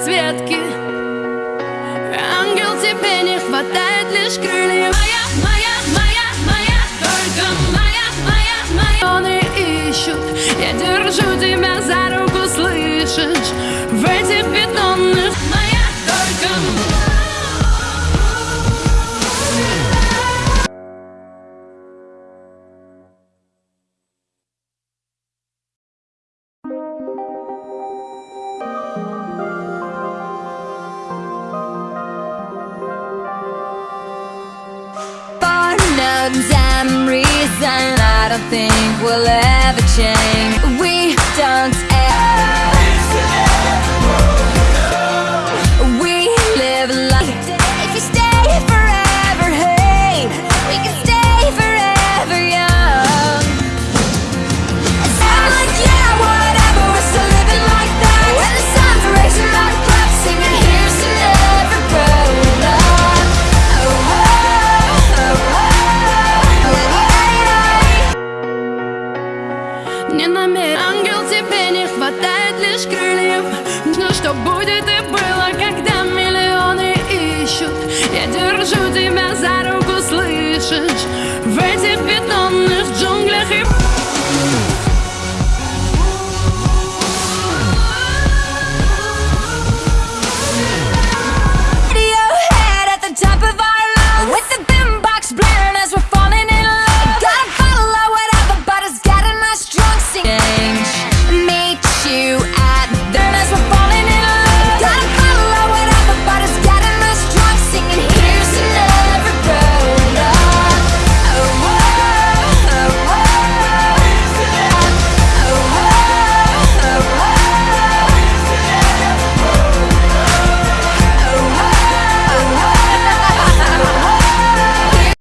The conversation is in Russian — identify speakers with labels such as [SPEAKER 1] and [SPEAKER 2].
[SPEAKER 1] расцветки. Ангел, тебе не хватает лишь крыльев. Моя, моя, моя, моя, только моя, моя, моя. Они ищут, я держу тебя за руку, слышишь? В этих
[SPEAKER 2] No damn reason I don't think we'll ever
[SPEAKER 1] Не намерен Ангел, тебе не хватает лишь крыльев. Но что будет и было, когда миллионы ищут. Я держу тебя за руку, слышишь? В этих бетонных